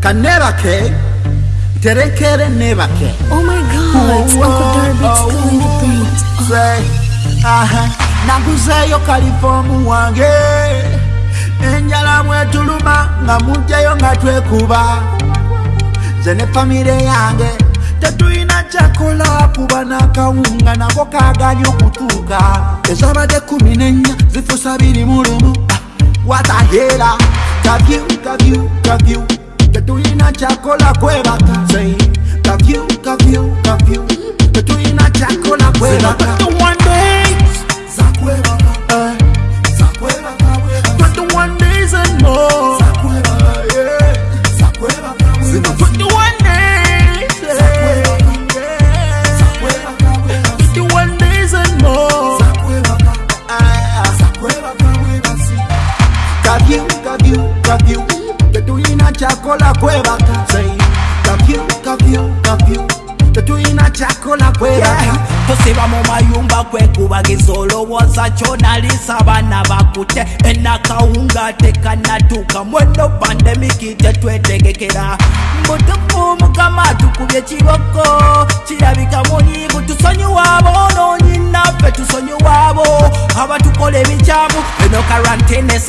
kanebake. Terekere aha, naguzeeyo kalifomu wange. Enjala mwetuluma nga mujjayo nga twekuba. Nze ne famire yange tetulina kyakola kuba n'akawunga nako kaganye okutuuka. Ezabadde kumi nenya zifusa biri mu lumu. Watahera kavyu kavyu kavyu tetulina kyakola kwebaka Say, kavyu kavyu kavyu tetulina kyakola kwebaka Eh, Tetulina kyakola kwebaka Say, kavyu, kavyu, kavyu. tetulina kyakola kwebaka tusiba mu mayumba kwekubagiza olowooza kyonalisa abaana bakute enakawunga tekanatuuka mweno pandemiki tetwetegekera mbutufu mukama tukubye kiboko. Kirabika munyivu tusonyiwa boonoonyi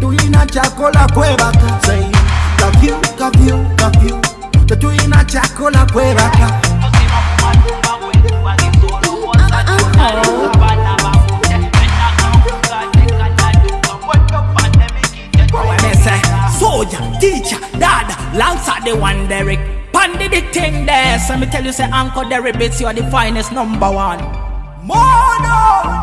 21 days and more. Yeah. Zino 21 days. Yeah. 21 days and more. Ah. Kavyu, kavyu, kavyu. Tetulina kyakola kwebaka Say, kavyu, kavyu, kavyu. Tetulina kyakola kwebaka Soldier, teacher, dad, Lancer the one Derek. Pandy the thing there. So me tell you say Uncle Derek beats you are the finest number one. Mono!